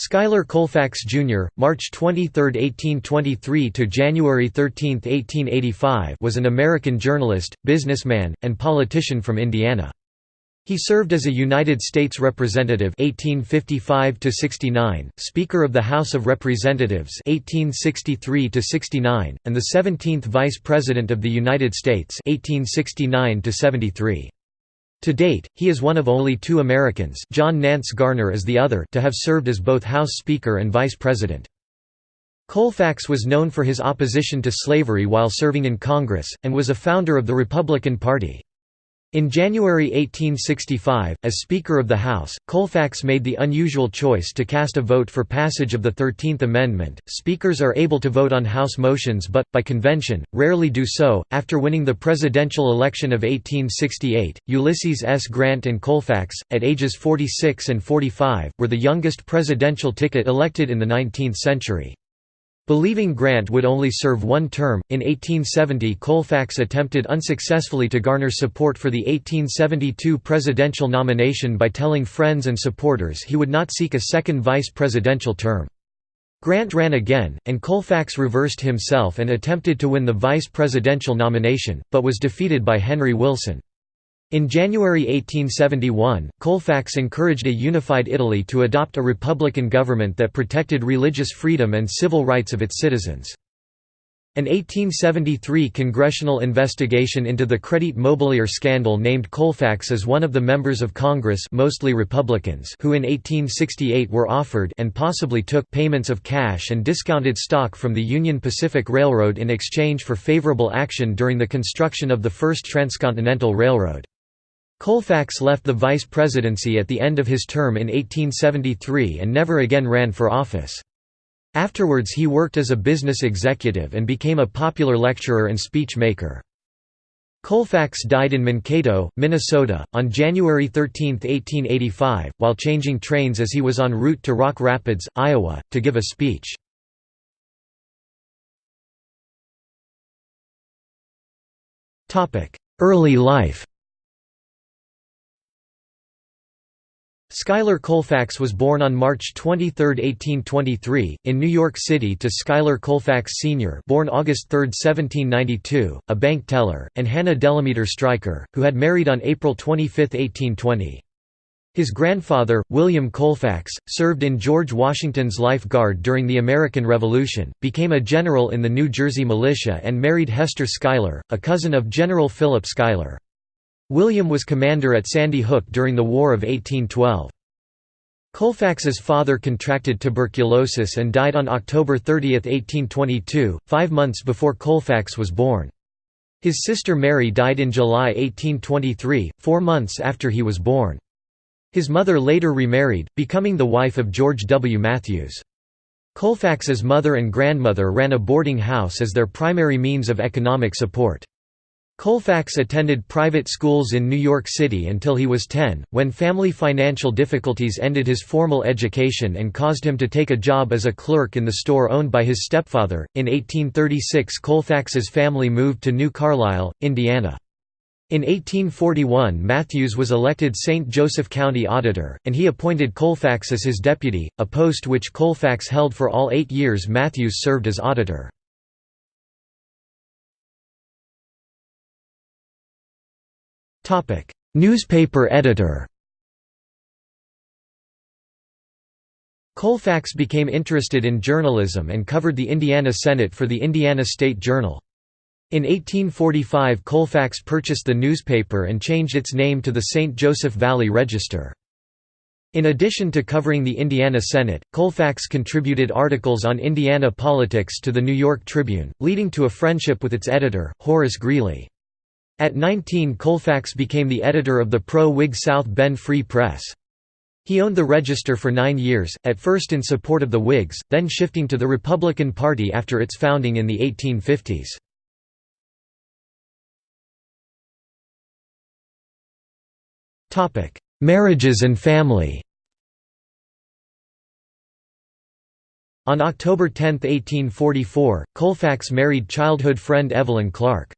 Schuyler Colfax Jr., March 23, 1823 to January 13, 1885, was an American journalist, businessman, and politician from Indiana. He served as a United States Representative 1855 to 69, Speaker of the House of Representatives 1863 to 69, and the 17th Vice President of the United States 1869 to 73. To date, he is one of only two Americans John Nance Garner is the other to have served as both House Speaker and Vice President. Colfax was known for his opposition to slavery while serving in Congress, and was a founder of the Republican Party. In January 1865, as Speaker of the House, Colfax made the unusual choice to cast a vote for passage of the Thirteenth Amendment. Speakers are able to vote on House motions but, by convention, rarely do so. After winning the presidential election of 1868, Ulysses S. Grant and Colfax, at ages 46 and 45, were the youngest presidential ticket elected in the 19th century. Believing Grant would only serve one term, in 1870 Colfax attempted unsuccessfully to garner support for the 1872 presidential nomination by telling friends and supporters he would not seek a second vice presidential term. Grant ran again, and Colfax reversed himself and attempted to win the vice presidential nomination, but was defeated by Henry Wilson. In January 1871, Colfax encouraged a unified Italy to adopt a republican government that protected religious freedom and civil rights of its citizens. An 1873 congressional investigation into the Crédit Mobilier scandal named Colfax as one of the members of Congress mostly Republicans who in 1868 were offered and possibly took payments of cash and discounted stock from the Union Pacific Railroad in exchange for favorable action during the construction of the first transcontinental railroad. Colfax left the vice presidency at the end of his term in 1873 and never again ran for office. Afterwards he worked as a business executive and became a popular lecturer and speech maker. Colfax died in Mankato, Minnesota, on January 13, 1885, while changing trains as he was en route to Rock Rapids, Iowa, to give a speech. Early life Schuyler Colfax was born on March 23, 1823, in New York City to Schuyler Colfax Sr. born August 3, 1792, a bank teller, and Hannah Delameter Stryker, who had married on April 25, 1820. His grandfather, William Colfax, served in George Washington's Life Guard during the American Revolution, became a general in the New Jersey militia and married Hester Schuyler, a cousin of General Philip Schuyler. William was commander at Sandy Hook during the War of 1812. Colfax's father contracted tuberculosis and died on October 30, 1822, five months before Colfax was born. His sister Mary died in July 1823, four months after he was born. His mother later remarried, becoming the wife of George W. Matthews. Colfax's mother and grandmother ran a boarding house as their primary means of economic support. Colfax attended private schools in New York City until he was 10, when family financial difficulties ended his formal education and caused him to take a job as a clerk in the store owned by his stepfather. In 1836, Colfax's family moved to New Carlisle, Indiana. In 1841 Matthews was elected St. Joseph County Auditor, and he appointed Colfax as his deputy, a post which Colfax held for all eight years Matthews served as auditor. Newspaper editor Colfax became interested in journalism and covered the Indiana Senate for the Indiana State Journal. In 1845 Colfax purchased the newspaper and changed its name to the St. Joseph Valley Register. In addition to covering the Indiana Senate, Colfax contributed articles on Indiana politics to the New York Tribune, leading to a friendship with its editor, Horace Greeley. At 19 Colfax became the editor of the pro-Whig South Bend Free Press. He owned the Register for nine years, at first in support of the Whigs, then shifting to the Republican Party after its founding in the 1850s. Marriages and family On October 10, 1844, Colfax married childhood friend Evelyn Clark.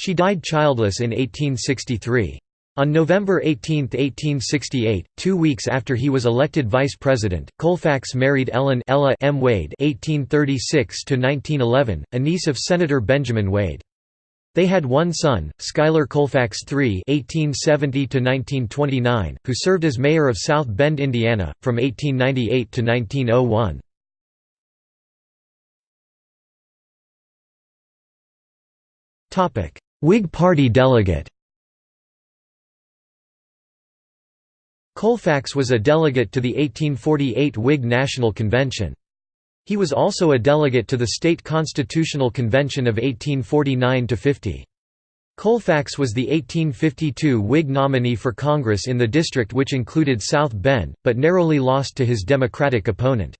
She died childless in 1863. On November 18, 1868, two weeks after he was elected vice president, Colfax married Ellen Ella M. Wade (1836–1911), a niece of Senator Benjamin Wade. They had one son, Schuyler Colfax III (1870–1929), who served as mayor of South Bend, Indiana, from 1898 to 1901. Topic: Whig Party delegate. Colfax was a delegate to the 1848 Whig National Convention. He was also a delegate to the State Constitutional Convention of 1849–50. Colfax was the 1852 Whig nominee for Congress in the district which included South Bend, but narrowly lost to his Democratic opponent.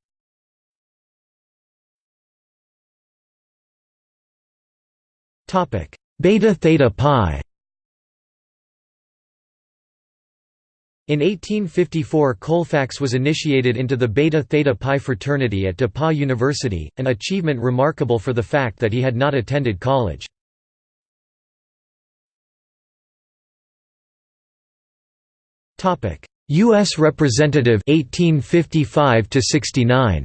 Beta Theta Pi In 1854 Colfax was initiated into the Beta Theta Pi fraternity at DePauw University, an achievement remarkable for the fact that he had not attended college. U.S. Representative 1855 69.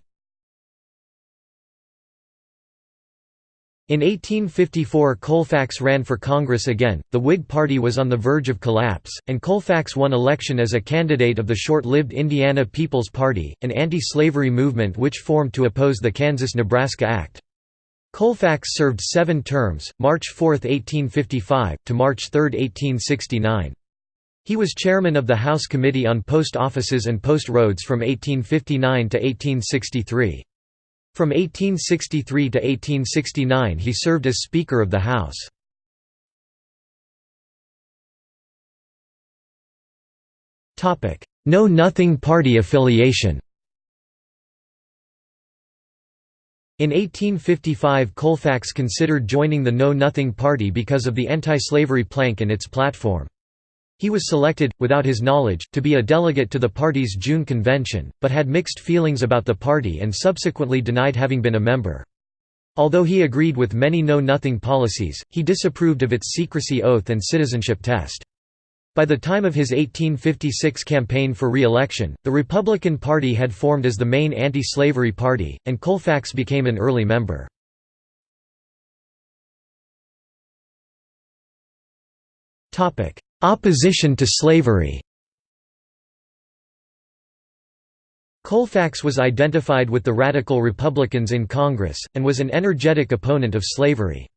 In 1854 Colfax ran for Congress again, the Whig Party was on the verge of collapse, and Colfax won election as a candidate of the short-lived Indiana People's Party, an anti-slavery movement which formed to oppose the Kansas–Nebraska Act. Colfax served seven terms, March 4, 1855, to March 3, 1869. He was chairman of the House Committee on Post Offices and Post Roads from 1859 to 1863. From 1863 to 1869 he served as Speaker of the House. Know-Nothing Party affiliation In 1855 Colfax considered joining the Know-Nothing Party because of the anti-slavery plank in its platform. He was selected, without his knowledge, to be a delegate to the party's June convention, but had mixed feelings about the party and subsequently denied having been a member. Although he agreed with many Know-Nothing policies, he disapproved of its secrecy oath and citizenship test. By the time of his 1856 campaign for re-election, the Republican Party had formed as the main anti-slavery party, and Colfax became an early member. Opposition to slavery Colfax was identified with the Radical Republicans in Congress, and was an energetic opponent of slavery.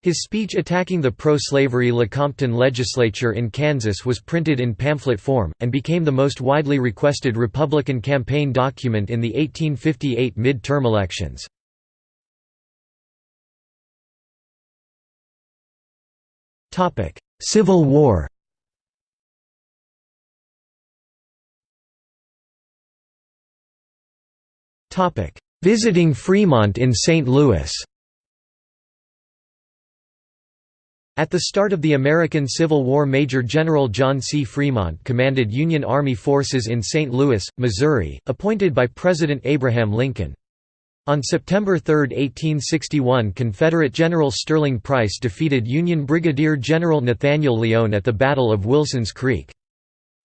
His speech attacking the pro-slavery Lecompton legislature in Kansas was printed in pamphlet form, and became the most widely requested Republican campaign document in the 1858 mid-term elections. Civil War Visiting Fremont in St. Louis At the start of the American Civil War Major General John C. Fremont commanded Union Army forces in St. Louis, Missouri, appointed by President Abraham Lincoln. On September 3, 1861 Confederate General Sterling Price defeated Union Brigadier General Nathaniel Lyon at the Battle of Wilson's Creek.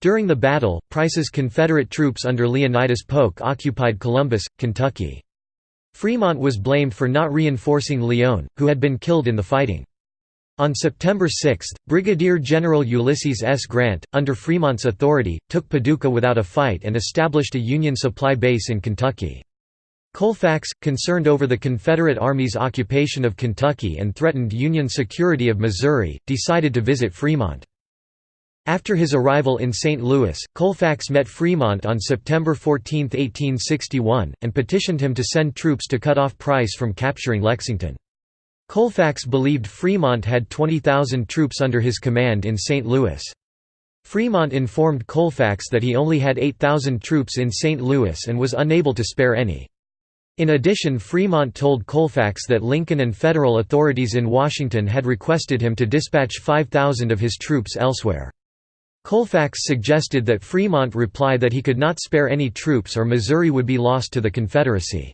During the battle, Price's Confederate troops under Leonidas Polk occupied Columbus, Kentucky. Fremont was blamed for not reinforcing Lyon, who had been killed in the fighting. On September 6, Brigadier General Ulysses S. Grant, under Fremont's authority, took Paducah without a fight and established a Union supply base in Kentucky. Colfax, concerned over the Confederate Army's occupation of Kentucky and threatened Union security of Missouri, decided to visit Fremont. After his arrival in St. Louis, Colfax met Fremont on September 14, 1861, and petitioned him to send troops to cut off Price from capturing Lexington. Colfax believed Fremont had 20,000 troops under his command in St. Louis. Fremont informed Colfax that he only had 8,000 troops in St. Louis and was unable to spare any. In addition Fremont told Colfax that Lincoln and federal authorities in Washington had requested him to dispatch 5,000 of his troops elsewhere. Colfax suggested that Fremont reply that he could not spare any troops or Missouri would be lost to the Confederacy.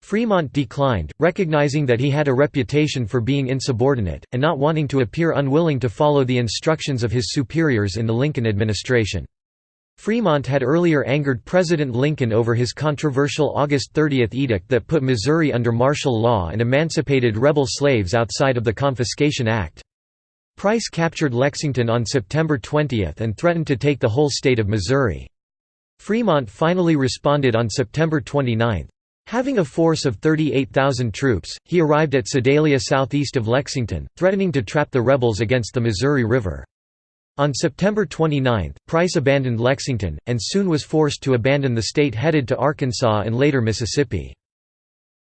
Fremont declined, recognizing that he had a reputation for being insubordinate, and not wanting to appear unwilling to follow the instructions of his superiors in the Lincoln administration. Fremont had earlier angered President Lincoln over his controversial August 30 edict that put Missouri under martial law and emancipated rebel slaves outside of the Confiscation Act. Price captured Lexington on September 20 and threatened to take the whole state of Missouri. Fremont finally responded on September 29. Having a force of 38,000 troops, he arrived at Sedalia southeast of Lexington, threatening to trap the rebels against the Missouri River. On September 29, Price abandoned Lexington, and soon was forced to abandon the state headed to Arkansas and later Mississippi.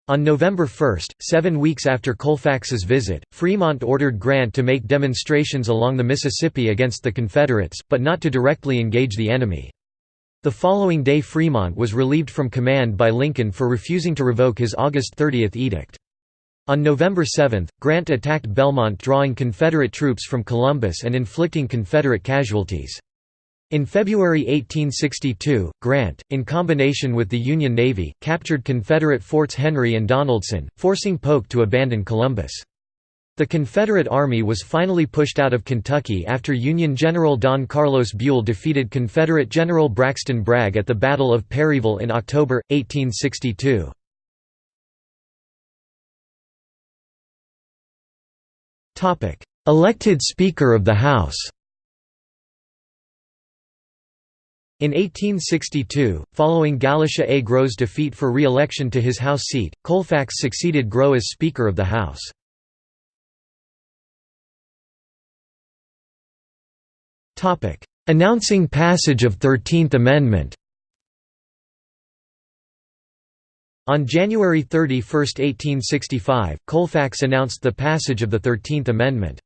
On November 1, seven weeks after Colfax's visit, Fremont ordered Grant to make demonstrations along the Mississippi against the Confederates, but not to directly engage the enemy. The following day Fremont was relieved from command by Lincoln for refusing to revoke his August 30 edict. On November 7, Grant attacked Belmont drawing Confederate troops from Columbus and inflicting Confederate casualties. In February 1862, Grant, in combination with the Union Navy, captured Confederate forts Henry and Donelson, forcing Polk to abandon Columbus. The Confederate Army was finally pushed out of Kentucky after Union General Don Carlos Buell defeated Confederate General Braxton Bragg at the Battle of Perryville in October, 1862. Elected Speaker of the House In 1862, following Galusha A. Grow's defeat for re-election to his House seat, Colfax succeeded Grow as Speaker of the House. Announcing passage of Thirteenth Amendment On January 31, 1865, Colfax announced the passage of the Thirteenth Amendment.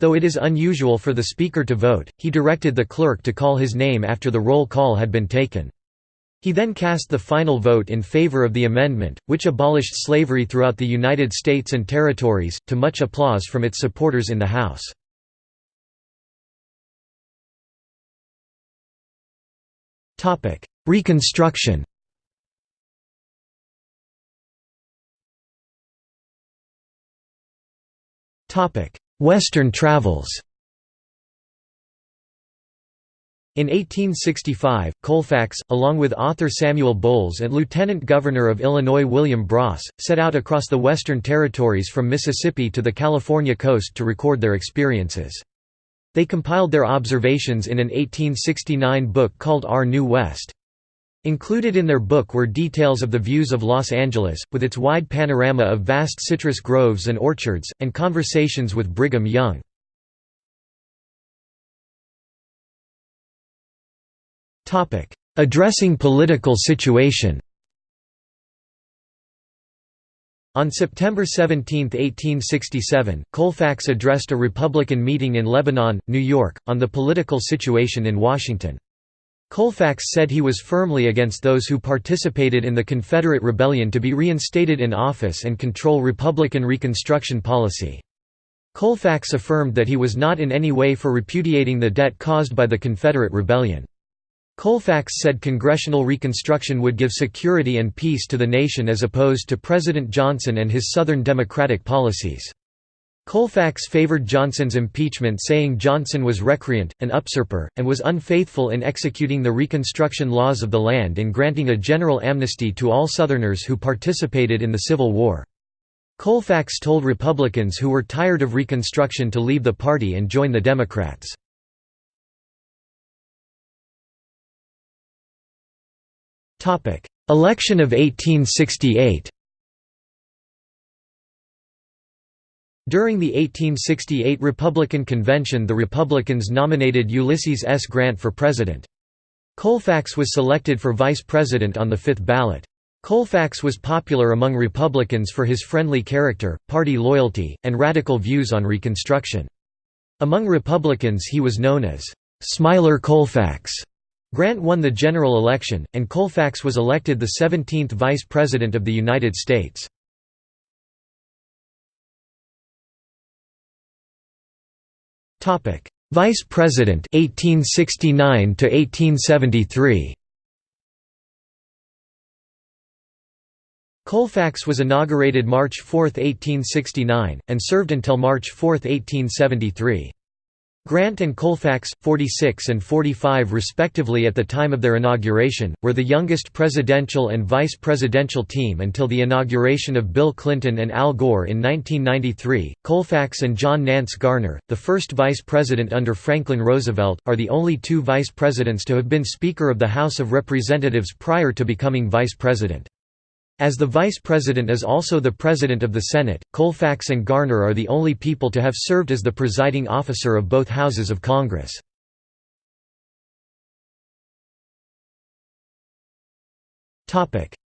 Though it is unusual for the Speaker to vote, he directed the clerk to call his name after the roll call had been taken. He then cast the final vote in favor of the amendment, which abolished slavery throughout the United States and Territories, to much applause from its supporters in the House. Reconstruction Western travels In 1865, Colfax, along with author Samuel Bowles and Lieutenant Governor of Illinois William Bross, set out across the Western Territories from Mississippi to the California coast to record their experiences. They compiled their observations in an 1869 book called Our New West. Included in their book were details of the views of Los Angeles, with its wide panorama of vast citrus groves and orchards, and conversations with Brigham Young. Addressing political situation On September 17, 1867, Colfax addressed a Republican meeting in Lebanon, New York, on the political situation in Washington. Colfax said he was firmly against those who participated in the Confederate Rebellion to be reinstated in office and control Republican Reconstruction policy. Colfax affirmed that he was not in any way for repudiating the debt caused by the Confederate Rebellion. Colfax said congressional reconstruction would give security and peace to the nation as opposed to President Johnson and his Southern Democratic policies. Colfax favored Johnson's impeachment saying Johnson was recreant, an usurper, and was unfaithful in executing the Reconstruction laws of the land in granting a general amnesty to all Southerners who participated in the Civil War. Colfax told Republicans who were tired of Reconstruction to leave the party and join the Democrats. Election of 1868 During the 1868 Republican Convention the Republicans nominated Ulysses S. Grant for president. Colfax was selected for vice president on the fifth ballot. Colfax was popular among Republicans for his friendly character, party loyalty, and radical views on Reconstruction. Among Republicans he was known as, "'Smiler Colfax'". Grant won the general election, and Colfax was elected the 17th Vice President of the United States. Topic: Vice President 1869 to 1873. Colfax was inaugurated March 4, 1869, and served until March 4, 1873. Grant and Colfax, 46 and 45 respectively at the time of their inauguration, were the youngest presidential and vice presidential team until the inauguration of Bill Clinton and Al Gore in 1993. Colfax and John Nance Garner, the first vice president under Franklin Roosevelt, are the only two vice presidents to have been Speaker of the House of Representatives prior to becoming vice president. As the vice president is also the president of the Senate, Colfax and Garner are the only people to have served as the presiding officer of both houses of Congress.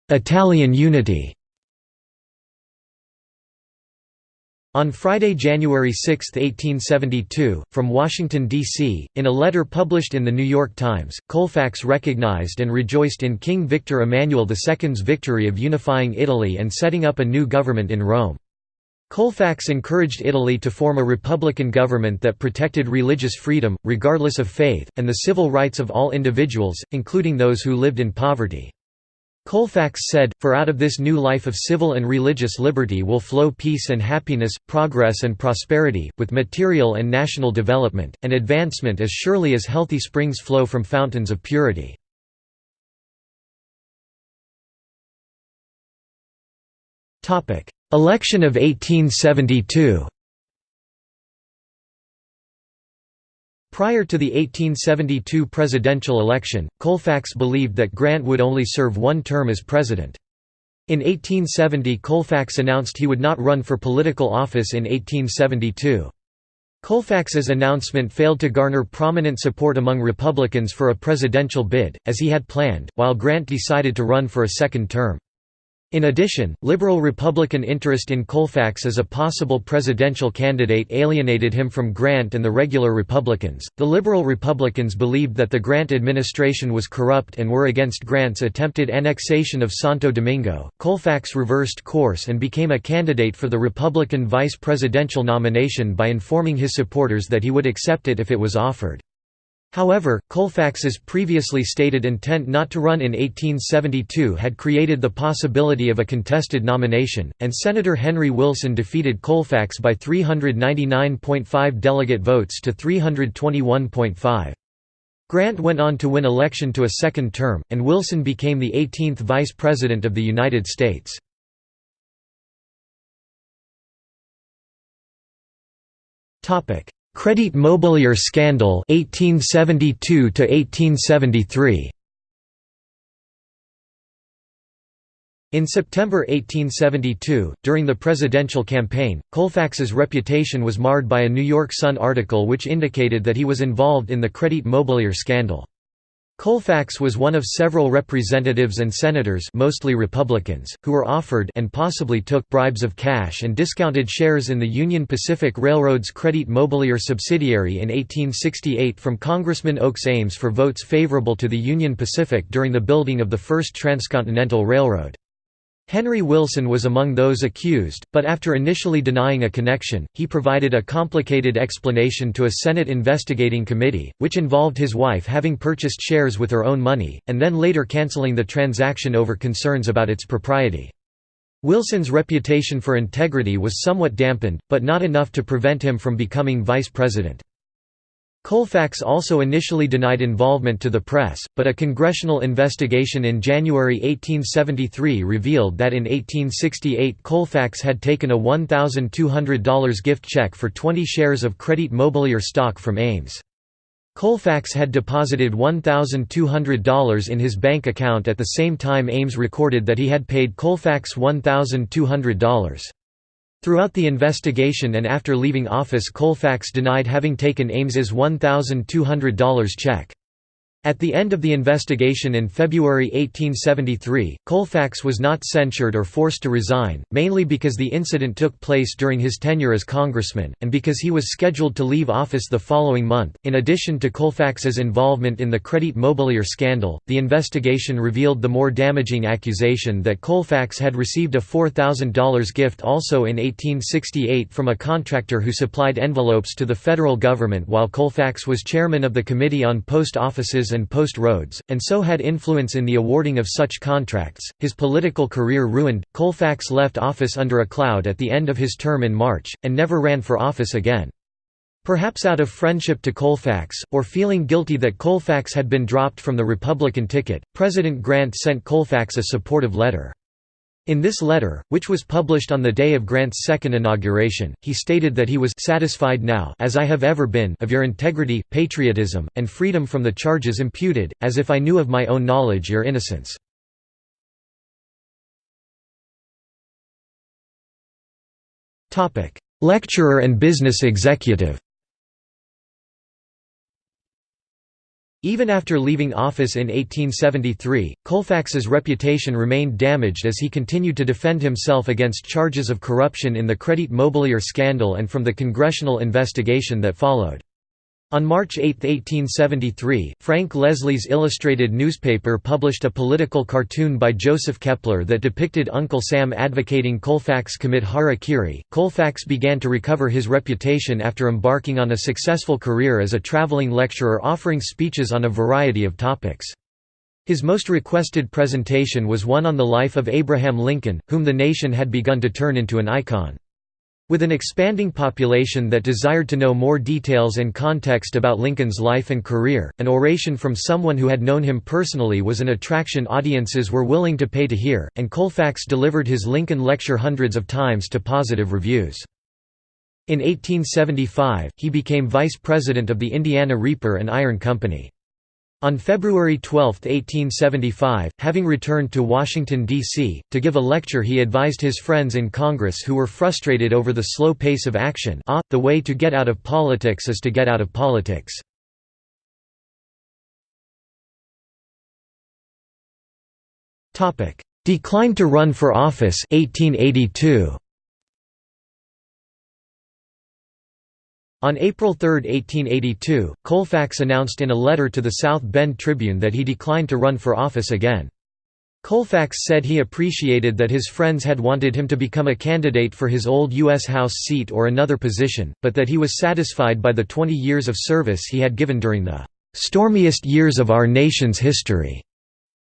Italian unity On Friday, January 6, 1872, from Washington, D.C., in a letter published in The New York Times, Colfax recognized and rejoiced in King Victor Emmanuel II's victory of unifying Italy and setting up a new government in Rome. Colfax encouraged Italy to form a republican government that protected religious freedom, regardless of faith, and the civil rights of all individuals, including those who lived in poverty. Colfax said, For out of this new life of civil and religious liberty will flow peace and happiness, progress and prosperity, with material and national development, and advancement as surely as healthy springs flow from fountains of purity. Election of 1872 Prior to the 1872 presidential election, Colfax believed that Grant would only serve one term as president. In 1870 Colfax announced he would not run for political office in 1872. Colfax's announcement failed to garner prominent support among Republicans for a presidential bid, as he had planned, while Grant decided to run for a second term. In addition, liberal Republican interest in Colfax as a possible presidential candidate alienated him from Grant and the regular Republicans. The liberal Republicans believed that the Grant administration was corrupt and were against Grant's attempted annexation of Santo Domingo. Colfax reversed course and became a candidate for the Republican vice presidential nomination by informing his supporters that he would accept it if it was offered. However, Colfax's previously stated intent not to run in 1872 had created the possibility of a contested nomination, and Senator Henry Wilson defeated Colfax by 399.5 delegate votes to 321.5. Grant went on to win election to a second term, and Wilson became the 18th Vice President of the United States. Crédit Mobilier scandal 1872 to 1873 In September 1872, during the presidential campaign, Colfax's reputation was marred by a New York Sun article which indicated that he was involved in the Crédit Mobilier scandal. Colfax was one of several representatives and senators mostly Republicans, who were offered and possibly took bribes of cash and discounted shares in the Union Pacific Railroad's Crédit Mobilier subsidiary in 1868 from Congressman Oakes Ames for votes favorable to the Union Pacific during the building of the first transcontinental railroad. Henry Wilson was among those accused, but after initially denying a connection, he provided a complicated explanation to a Senate investigating committee, which involved his wife having purchased shares with her own money, and then later canceling the transaction over concerns about its propriety. Wilson's reputation for integrity was somewhat dampened, but not enough to prevent him from becoming vice president. Colfax also initially denied involvement to the press, but a congressional investigation in January 1873 revealed that in 1868 Colfax had taken a $1,200 gift check for 20 shares of Crédit Mobilier stock from Ames. Colfax had deposited $1,200 in his bank account at the same time Ames recorded that he had paid Colfax $1,200. Throughout the investigation and after leaving office Colfax denied having taken Ames's $1,200 check. At the end of the investigation in February 1873, Colfax was not censured or forced to resign, mainly because the incident took place during his tenure as congressman, and because he was scheduled to leave office the following month. In addition to Colfax's involvement in the Crédit Mobilier scandal, the investigation revealed the more damaging accusation that Colfax had received a $4,000 gift also in 1868 from a contractor who supplied envelopes to the federal government while Colfax was chairman of the Committee on Post Offices and post roads, and so had influence in the awarding of such contracts. His political career ruined, Colfax left office under a cloud at the end of his term in March, and never ran for office again. Perhaps out of friendship to Colfax, or feeling guilty that Colfax had been dropped from the Republican ticket, President Grant sent Colfax a supportive letter. In this letter, which was published on the day of Grant's second inauguration, he stated that he was satisfied now as I have ever been of your integrity, patriotism, and freedom from the charges imputed, as if I knew of my own knowledge your innocence. Lecturer and business executive Even after leaving office in 1873, Colfax's reputation remained damaged as he continued to defend himself against charges of corruption in the Crédit Mobilier scandal and from the congressional investigation that followed. On March 8, 1873, Frank Leslie's illustrated newspaper published a political cartoon by Joseph Keppler that depicted Uncle Sam advocating Colfax commit harakiri. Colfax began to recover his reputation after embarking on a successful career as a traveling lecturer offering speeches on a variety of topics. His most requested presentation was one on the life of Abraham Lincoln, whom the nation had begun to turn into an icon. With an expanding population that desired to know more details and context about Lincoln's life and career, an oration from someone who had known him personally was an attraction audiences were willing to pay to hear, and Colfax delivered his Lincoln lecture hundreds of times to positive reviews. In 1875, he became vice president of the Indiana Reaper and Iron Company. On February 12, 1875, having returned to Washington, D.C., to give a lecture he advised his friends in Congress who were frustrated over the slow pace of action ah, the way to get out of politics is to get out of politics. Declined to run for office 1882. On April 3, 1882, Colfax announced in a letter to the South Bend Tribune that he declined to run for office again. Colfax said he appreciated that his friends had wanted him to become a candidate for his old U.S. House seat or another position, but that he was satisfied by the 20 years of service he had given during the "...stormiest years of our nation's history."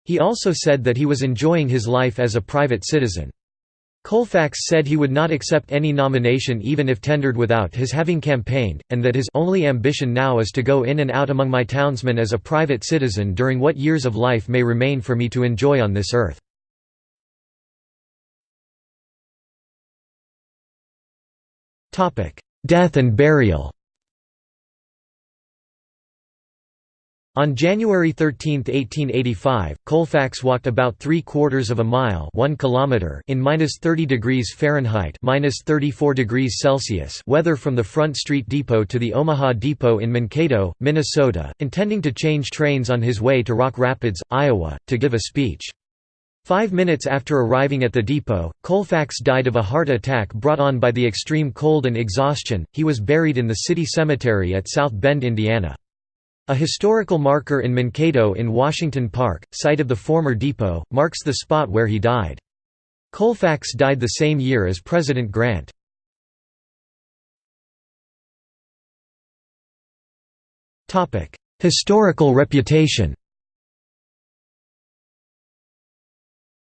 He also said that he was enjoying his life as a private citizen. Colfax said he would not accept any nomination even if tendered without his having campaigned, and that his only ambition now is to go in and out among my townsmen as a private citizen during what years of life may remain for me to enjoy on this earth. Death and burial On January 13, 1885, Colfax walked about three quarters of a mile one kilometer in minus 30 degrees Fahrenheit (minus minus 34 degrees Celsius weather from the Front Street Depot to the Omaha Depot in Mankato, Minnesota, intending to change trains on his way to Rock Rapids, Iowa, to give a speech. Five minutes after arriving at the depot, Colfax died of a heart attack brought on by the extreme cold and exhaustion. He was buried in the city cemetery at South Bend, Indiana. A historical marker in Mankato in Washington Park, site of the former depot, marks the spot where he died. Colfax died the same year as President Grant. Historical reputation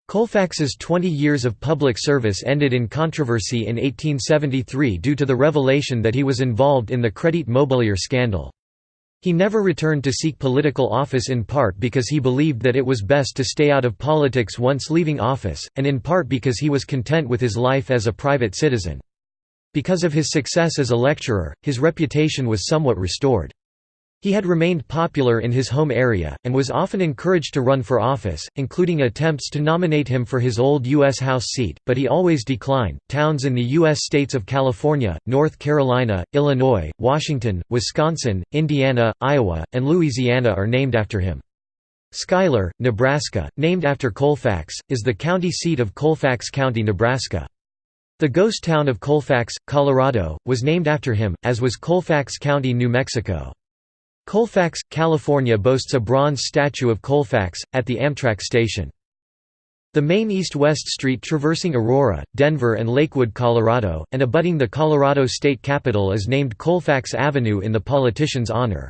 Colfax's 20 years of public service ended in controversy in 1873 due to the revelation that he was involved in the Crédit Mobilier scandal. He never returned to seek political office in part because he believed that it was best to stay out of politics once leaving office, and in part because he was content with his life as a private citizen. Because of his success as a lecturer, his reputation was somewhat restored. He had remained popular in his home area, and was often encouraged to run for office, including attempts to nominate him for his old U.S. House seat, but he always declined. Towns in the U.S. states of California, North Carolina, Illinois, Washington, Wisconsin, Indiana, Iowa, and Louisiana are named after him. Schuyler, Nebraska, named after Colfax, is the county seat of Colfax County, Nebraska. The ghost town of Colfax, Colorado, was named after him, as was Colfax County, New Mexico. Colfax, California boasts a bronze statue of Colfax, at the Amtrak station. The main east-west street traversing Aurora, Denver and Lakewood, Colorado, and abutting the Colorado State Capitol is named Colfax Avenue in the politician's honor.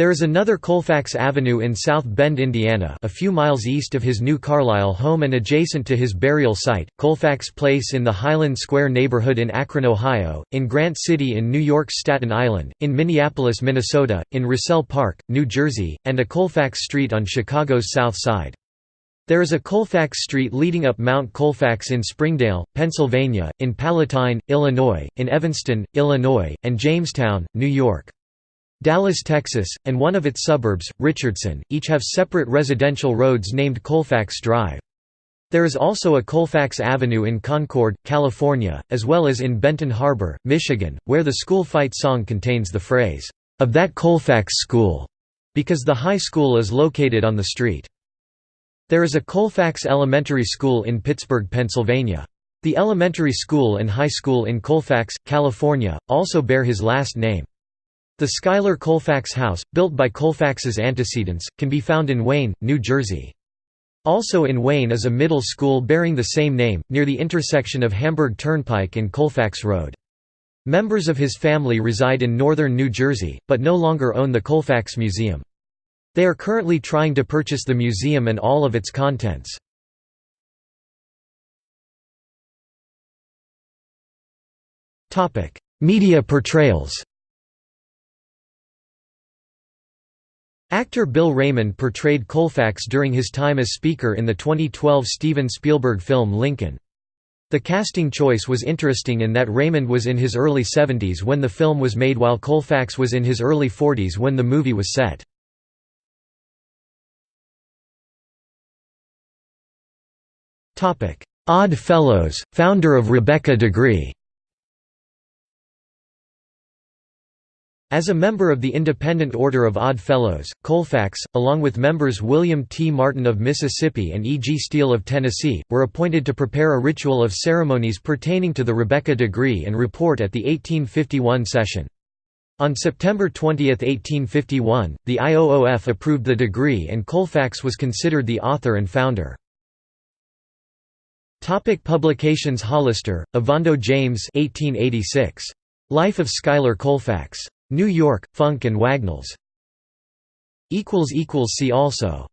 There is another Colfax Avenue in South Bend, Indiana a few miles east of his new Carlisle home and adjacent to his burial site, Colfax Place in the Highland Square neighborhood in Akron, Ohio, in Grant City in New York's Staten Island, in Minneapolis, Minnesota, in Roselle Park, New Jersey, and a Colfax Street on Chicago's South Side. There is a Colfax Street leading up Mount Colfax in Springdale, Pennsylvania, in Palatine, Illinois, in Evanston, Illinois, and Jamestown, New York. Dallas, Texas, and one of its suburbs, Richardson, each have separate residential roads named Colfax Drive. There is also a Colfax Avenue in Concord, California, as well as in Benton Harbor, Michigan, where the school fight song contains the phrase, "'of that Colfax school' because the high school is located on the street. There is a Colfax Elementary School in Pittsburgh, Pennsylvania. The elementary school and high school in Colfax, California, also bear his last name. The Schuyler Colfax House, built by Colfax's antecedents, can be found in Wayne, New Jersey. Also in Wayne is a middle school bearing the same name, near the intersection of Hamburg Turnpike and Colfax Road. Members of his family reside in northern New Jersey, but no longer own the Colfax Museum. They are currently trying to purchase the museum and all of its contents. Media portrayals Actor Bill Raymond portrayed Colfax during his time as Speaker in the 2012 Steven Spielberg film Lincoln. The casting choice was interesting in that Raymond was in his early 70s when the film was made while Colfax was in his early 40s when the movie was set. Odd Fellows, founder of Rebekah Degree As a member of the Independent Order of Odd Fellows, Colfax, along with members William T. Martin of Mississippi and E. G. Steele of Tennessee, were appointed to prepare a ritual of ceremonies pertaining to the Rebekah degree and report at the 1851 session. On September 20, 1851, the IOOF approved the degree and Colfax was considered the author and founder. Topic publications Hollister, Ovando James 1886. Life of Schuyler Colfax. New York, Funk and Wagnalls. See also